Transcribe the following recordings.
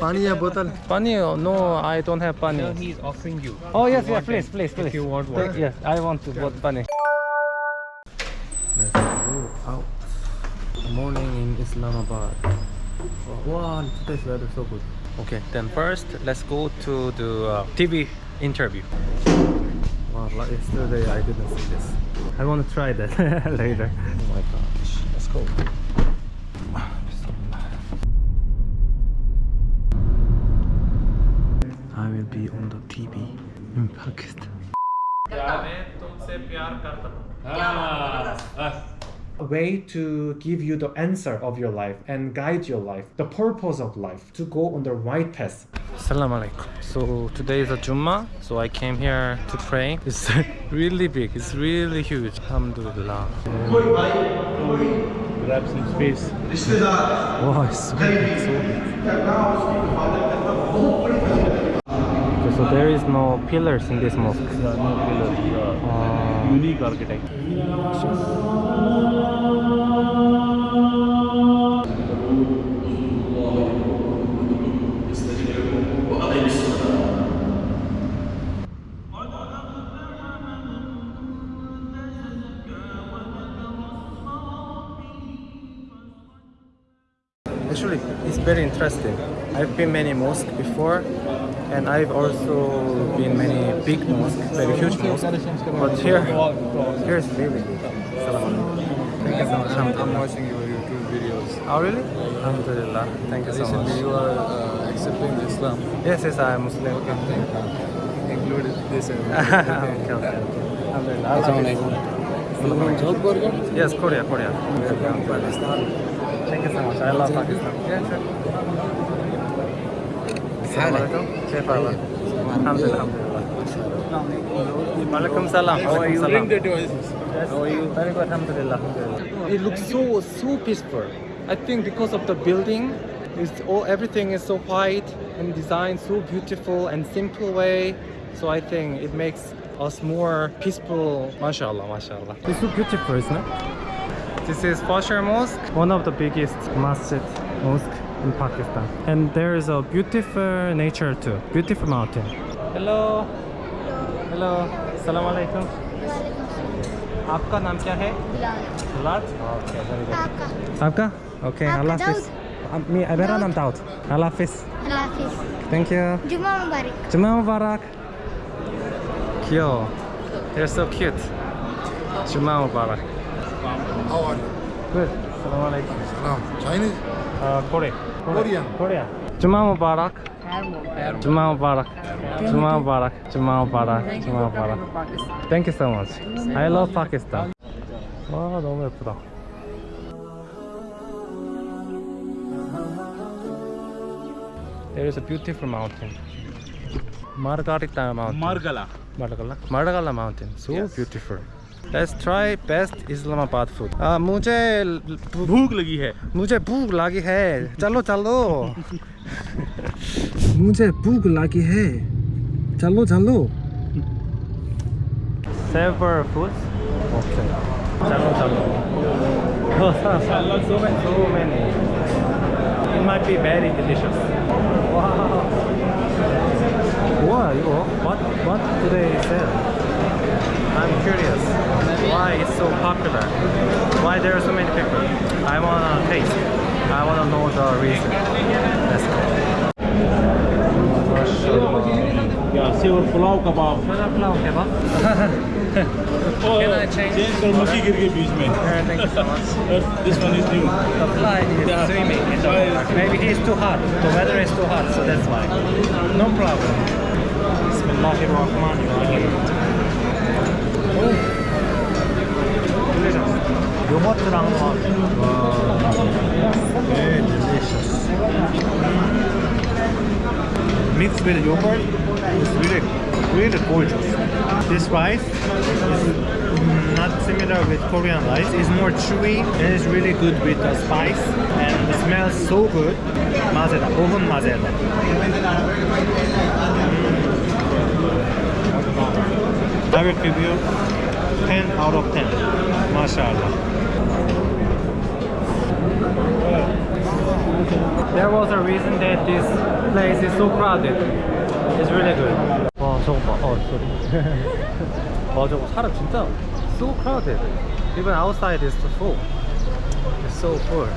Pani ya bottle. Pani? No, I don't have pani. No, he's offering you. Oh yes, yes, please, please, please. If you want water? Yes, I want to yeah. pani. Let's go out. Morning in Islamabad. Wow, today's weather so good. Okay, then first let's go to the uh, TV interview. Wow, like yesterday I didn't see this. I want to try that later. Oh my gosh, let's go. I will be on the TV in Pakistan. a way to give you the answer of your life and guide your life, the purpose of life, to go on the right path. Salam alaikum. So today is a Jummah, so I came here to pray. It's really big, it's really huge. Alhamdulillah. Grab some space. Wow, it's so big, so big. So there is no pillars in this mosque. Yeah, no pillars. Yeah. Uh, Unique architecture. Actually, it's very interesting. I've been many mosques before, and I've also been many big mosques, very huge mosques. But here, here is really. Salam. Thank you so much. I'm watching your YouTube videos. Oh really? Alhamdulillah. Thank you so Recently much. you are uh, accepting Islam. Yes, yes, I am Muslim. Okay. thank you. Included this in okay, okay. Alhamdulillah. I love it. Yes, Korea, Korea. Thank you so much. I love Pakistan. Yeah, sure. It looks so so peaceful. I think because of the building, it's all everything is so white and designed so beautiful and simple way. So I think it makes us more peaceful. MashaAllah, MashaAllah. It's so beautiful, isn't it? This is Faisal Mosque, one of the biggest masjid mosque in Pakistan. And there is a beautiful nature too, beautiful mountain. Hello. Hello. Salam alaikum. आपका नाम क्या है Bilal. Okay, very good. आपका आपका? Okay, आपका Allah Hafiz. Uh, me, मेरा नाम Dawood. Allah Hafiz. Allah Hafiz Thank you. जुम्मा मुबारक Jummah Mubarak. Cute. They're so cute. Jummah Mubarak. How are you? Good. Salam alaikum. Salam. Chinese? Uh, Korean. Korean. Korean. Juma Mubarak. Juma Mubarak. Juma Mubarak. Juma Mubarak. Juma Mubarak. Thank you so much. I love Pakistan. Wow, 너무 예쁘다. There is a beautiful mountain. Margarita mountain. Margalla. Margalla. Margalla mountain. So yes. beautiful. Let's try best Islamabad food. Uh, मुझे भूख लगी है मुझे भूख लगी है चलो चलो मुझे भूख लगी है चलो चलो several foods okay चलो चलो so many so many it might be very delicious wow 거 what what do they sell I'm curious why it's so popular, why there are so many people. I wanna taste, I wanna know the reason. Let's go. Yeah, silver pulao kebab. Silver pulao kebab. Can I oh, change? Change the muki girgir beech this one is new. The fly is yeah. swimming in the water. Maybe it's too hot. The weather is too hot, so that's why. No problem. Bismillahirrahmanirrahim. 요거트랑 Very delicious. Mixed with yogurt, it's really, really gorgeous. This rice is mm, not similar with Korean rice. It's more chewy and it's really good with the spice and it smells so good. 맛에다, 오븐 맛에다. Mm. I will give you 10 out of 10. MashaAllah. there was a reason that this place is so crowded. It's really good. 와 저거 봐. 어 sorry. 와 저거 사람 진짜 so crowded. Even outside is full. It's so full.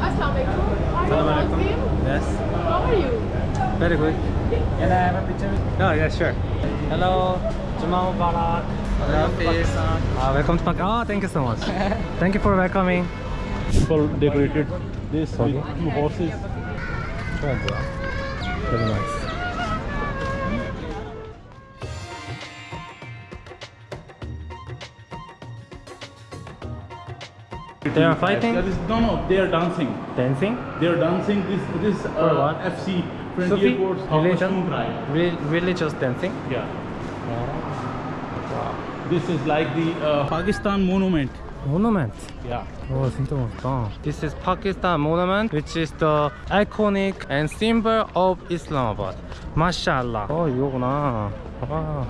Assalamualaikum. Yes. How are you? Very good. Can I have a picture? Oh yeah, sure. Hello, Juma Mubarak. Hello, peace. Uh, welcome to Pak. Oh, thank you so much. thank you for welcoming. People decorated this okay. with two horses. Very nice. They are fighting? That is, no, no, they are dancing. Dancing? They are dancing this this uh, FC Frontier Corps religion, re religious dancing? Yeah. Wow. This is like the uh, Pakistan monument. Monument. Yeah. 오 진짜 멋있다. This is Pakistan monument, which is the iconic and symbol of Islamabad. Mashallah. 어 이거구나. 와.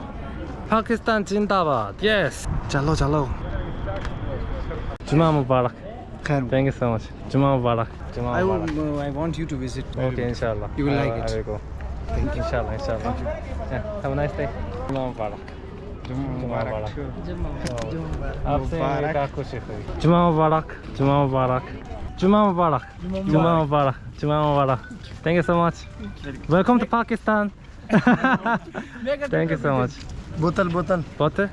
파키스탄 진다바드. Yes. 잘로 잘로. 주마 무바락. Thank you so much. 주마 무바락. 주마 I, 무바락. will, I want you to visit. Okay, inshallah. You will I, like it. I will go. Thank you. Inshallah, inshallah. Yeah, have a nice day. 주마 무바락. आपसे खुशी हुई जुमा मुबारक जुमा मुबारक जुमा मुबारक जुमा मुबारक जुमा मुबारक thank you so much thank you so much. Bottle bottle. Butter?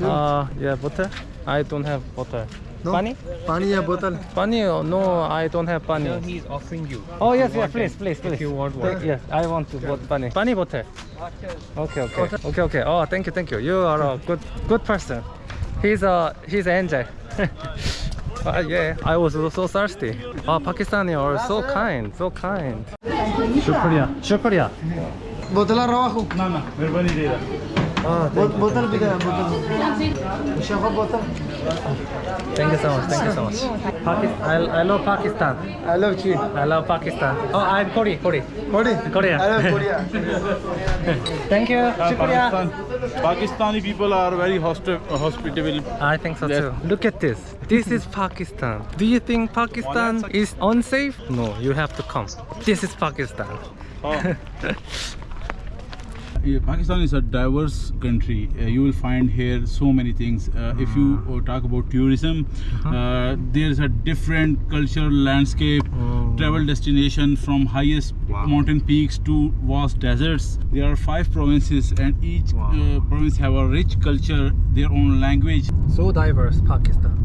uh ah, yeah butter. i don't have butter. No? pani Pani ya bottle. pani uh, no i don't have pani He is offering you. oh yes yes please please please If you want Thank- yes i want to bot pani pani butter okay okay okay okay oh thank you thank you you are a good good person he's a he's an angel Uh, yeah, I was so, so thirsty. Oh, Pakistani are so kind, so kind. Shukriya, shukriya. Bottle rawahu. No, no, Mirbani Dera. Oh, thank you. Bottle bottle. Shafa bottle. Thank you so much. Thank you so much. Pakistan. I, I love Pakistan. I love cheat. I love Pakistan. Oh, I'm Kori. Kori. Kodi? Korea. I love Korea. Thank you. Uh, Shukriya. Pakistan, Pakistani people are very hospi- uh, hospitable. I think so Yes. too. Look at this. This is Pakistan. Do you think Pakistan is unsafe? No, you have to come. This is Pakistan. Yeah, Pakistan is a diverse country. Uh, you will find here so many things. Uh, if you uh, talk about tourism, uh, there is a different cultural landscape, travel destination from highest mountain peaks to vast deserts. There are five provinces, and each uh, province have a rich culture, their own language. So diverse, Pakistan.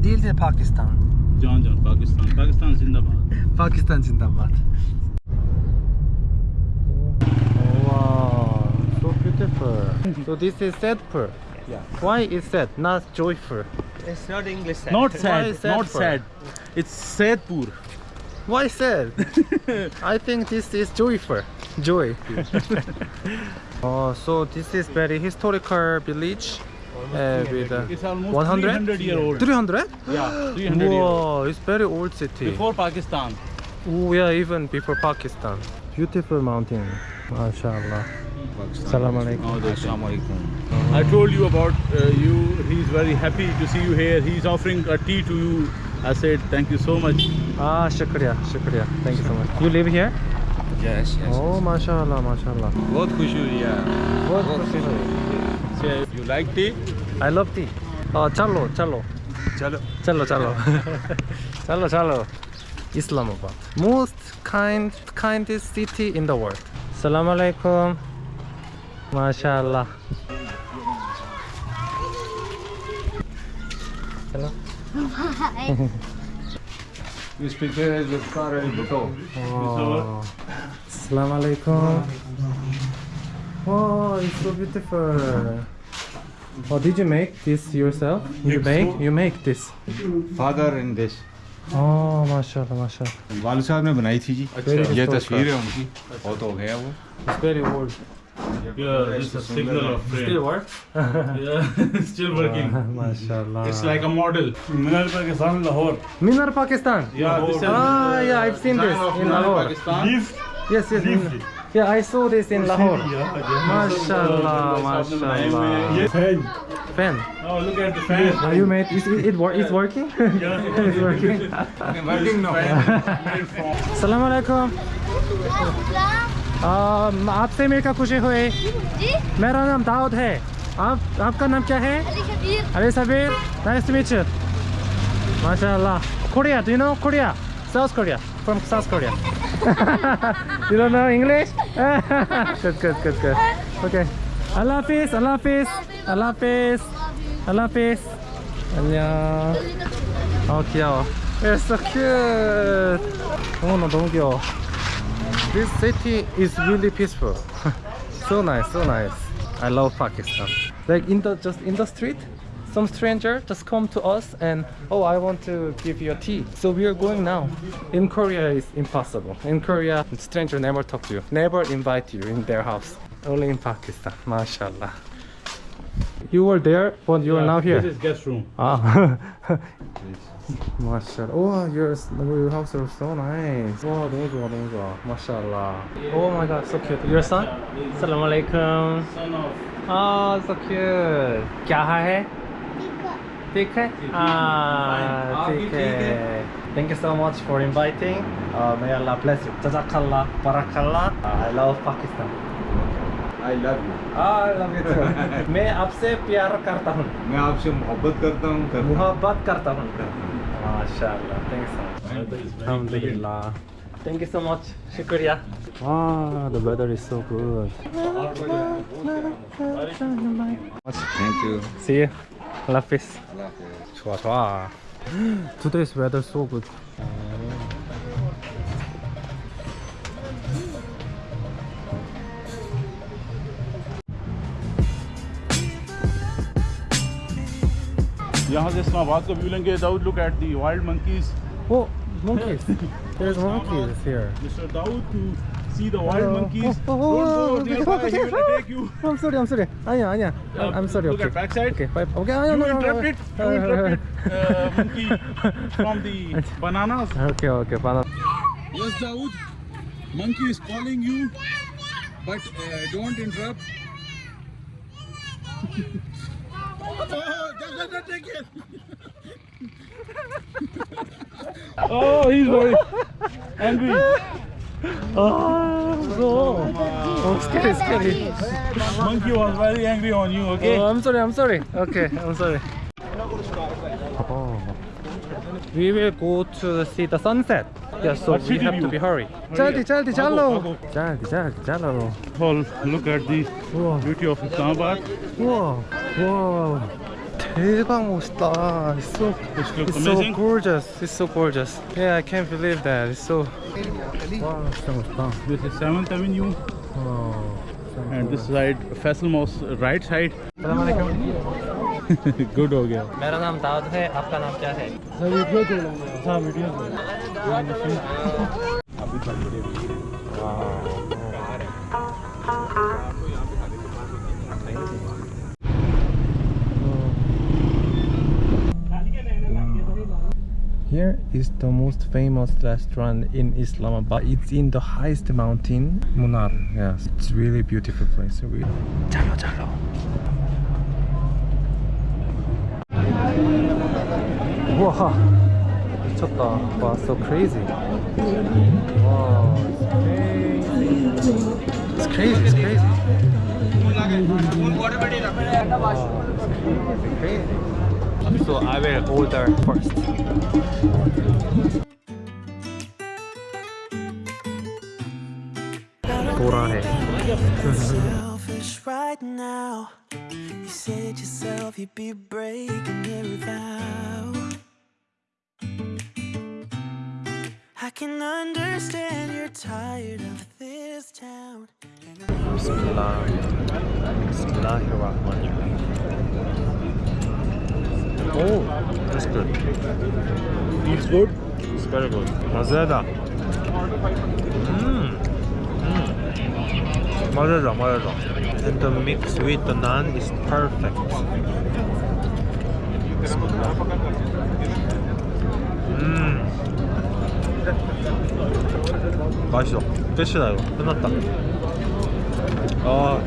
Dil de Pakistan. Jan Jan, Pakistan, Pakistan Zindabad. Pakistan Zindabad. Wow, so. So this is sadful. Yeah. Why is sad, not joyful? It's not English. Sad. Not Why sad, not for? sad. It's Saidpur. Why sad? I think this is joyful. Joy. oh, so this is very historical village. Uh, with uh, It's almost 100? 300 year old. 300? Yeah, 300 year old. Wow, it's very old city. Before Pakistan. Oh, yeah, even before Pakistan. Beautiful mountain. MashaAllah. Assalamu alaikum. I told you about uh, you. He's very happy to see you here. He's offering a tea to you. I said, thank you so much. Ah, shukriya, shukriya. Thank you so much. You live here? Yes, yes. Oh, yes. mashallah, mashallah. What khushuria. What khushuria. So, you like tea? I love tea. Oh, chalo, chalo. Chalo. Chalo, chalo. chalo, chalo. Islamabad. Most kind, kindest city in the world. Salam alaikum. MashaAllah. Hello. This picture is with Karel Bhutto. Oh. Salam alaikum. Oh, it's so beautiful. Oh, did you make this yourself? You make? You make this? Father in this. Oh, माशाल्लाह माशाल्लाह वालू साहब ने बनाई थी जी अच्छा। ये तस्वीर है उनकी बहुत हो गया वो It's very. Yeah, this is a signal of Still work? Yeah, still working. MashaAllah. It's like a model. Minar Pakistan, Lahore. Minar Pakistan. Yeah, this is Ah, yeah, I've seen this in Lahore. Pakistan. Yes, yes. Min- Yeah, I saw this in Lahore. Mashallah, mashallah. Fan. Fan. Oh, look at the fan. Are you made? Is it, it wor- it's working? it's working. Working now. Assalamu alaikum. um, आपसे मिलकर खुशी हुई जी मेरा नाम दाऊद है आप आपका नाम क्या है Ali Kabir Ali Sabir nice to meet you mashallah Korea do you know Korea South Korea from South Korea you don't know English good good good good okay Allah Hafiz Allah Hafiz Allah Hafiz Allah Hafiz 안녕 어 귀여워 You're so cute 어나 너무 귀여워 This city is really peaceful so nice so nice I love Pakistan like in the just in the street some stranger just come to us and oh I want to give you a tea. So we are going now. In Korea it's impossible. In Korea stranger never talk to you never invite you in their house. Only in Pakistan mashallah. You were there but you yeah, are now here? this is guest room. Ah. Mashallah. Oh your, your house is so nice. Wow 너무 좋아 너무 좋아 mashallah. Oh my god so cute. Your son? Assalamu alaikum son of. Ah so cute. Kya hai? ठीक है? Ah, ठीक है. Thank you so much for inviting. Uh, may Allah bless you. Jazakallah, barakallah. Uh, I love Pakistan. I love you. Ah, I love you too. मैं आपसे प्यार करता हूँ. मैं आपसे मोहब्बत करता हूँ करता हूँ। मोहब्बत करता हूँ माशाल्लाह thank you so much alhamdulillah thank you so much shukriya wow the weather is so good Thank you. see you love peace 좋아 좋아 today's weather so good यहाँ से इस्लामाबाद को व्यू लेंगे Dawood look at the wild monkeys oh monkeys there's monkeys here Mr. Dawood to see the wild Hello. monkeys. Oh, oh, oh, Don't go oh, oh, nearby, oh, he will attack you. I'm sorry, I'm sorry. Anya, Anya. Uh, I'm sorry. Look okay. at backside. Okay. Okay, Anya, you interrupted, you interrupted uh, monkey from the bananas. Okay, okay, banana. Yes, Dawood. Monkey is calling you, but uh, don't interrupt. oh, take it. oh, he's very angry. 아 무서워 oh scary scary monkey was very angry on you okay Oh, I'm sorry, I'm sorry. Okay, I'm sorry. Oh. We will go to see the sunset. Yeah, so What we city have to view? be hurry. 짤디, 짤디, 짤로. I'll 짤디, 짤디, 짤로. Well, look at the 우와, beauty of Islamabad. 우와, 우와. 대박 멋있다. It's so, Which looks it's so amazing. gorgeous. It's so gorgeous. Yeah, I can't believe that. It's so. 와, 진짜 멋있다. This is 7th Avenue 와. and this side Faisal Mosque right side. Good हो गया. मेरा नाम दाऊद है आपका नाम क्या है हाँ video Here is the most famous restaurant in Islamabad. It's in the highest mountain, Monal. Yes, it's really beautiful place. Really. Jalo jalo. Wow, It's Wow, so crazy. Wow, it's. It's crazy. It's crazy. It's crazy. It's crazy so I will order first. Selfish right now. You said yourself you'd be breaking every vow. I can understand you're tired of this town. Bismillah. Oh, that's good. It's good. It's very good. Mazeda. Mmm. Mmm. Mazeda, mazeda. And the mix with the naan is perfect. Mmm. 맛있어. 끝이다 이거 끝났다 어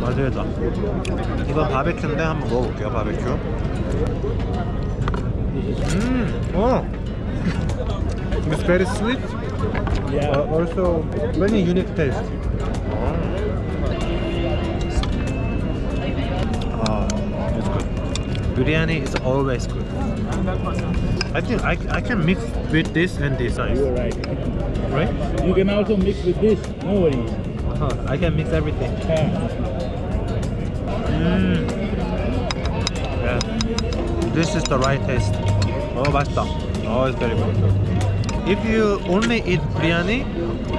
맛있다 이건 바베큐인데 한번 먹어볼게요 바베큐 음, 어. It's very sweet. Yeah. Uh, also very unique taste. Ah, it's good. Biryani is always good. I think I, I can mix with this and this size. You're right. Right? You can also mix with this. No worries. Uh-huh. I can mix everything. Mm. Yeah. This is the right taste. Oh, 맛있다. Oh, it's very good. If you only eat biryani,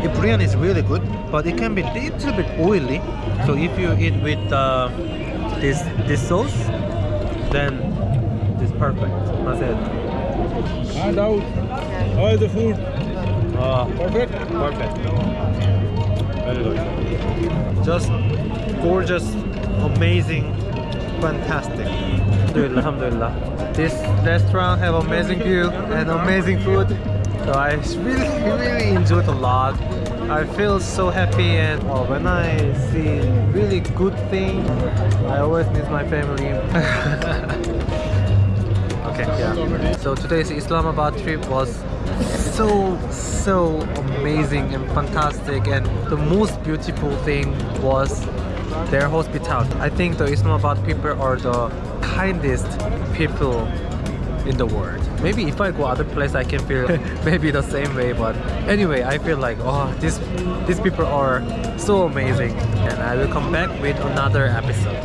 if biryani is really good, but it can be little bit oily. So if you eat with uh, this this sauce, then it's perfect. That's it. And out. How is the food? Uh, Perfect? Perfect. Very good. Just gorgeous, amazing, fantastic. Alhamdulillah, alhamdulillah. This restaurant have amazing view and amazing food. So I really, really enjoyed a lot. I feel so happy and uh, when I see really good thing, I always miss my family. okay, yeah. So today's Islamabad trip was so so amazing and fantastic and the most beautiful thing was their hospitality. I think the Islamabad people are the kindest people in the world. Maybe if I go other place I can feel maybe the same way but anyway I feel like oh these these people are so amazing and I will come back with another episode.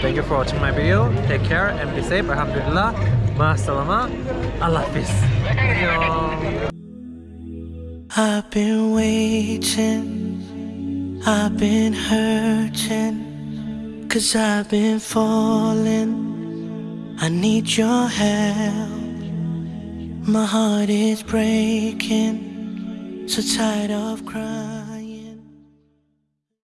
Thank you for watching my video. Take care and be safe. Alhamdulillah. Ma salama. Allah peace. I've been waiting, I've been hurting, cause I've been falling. I need your help. My heart is breaking, so tired of crying.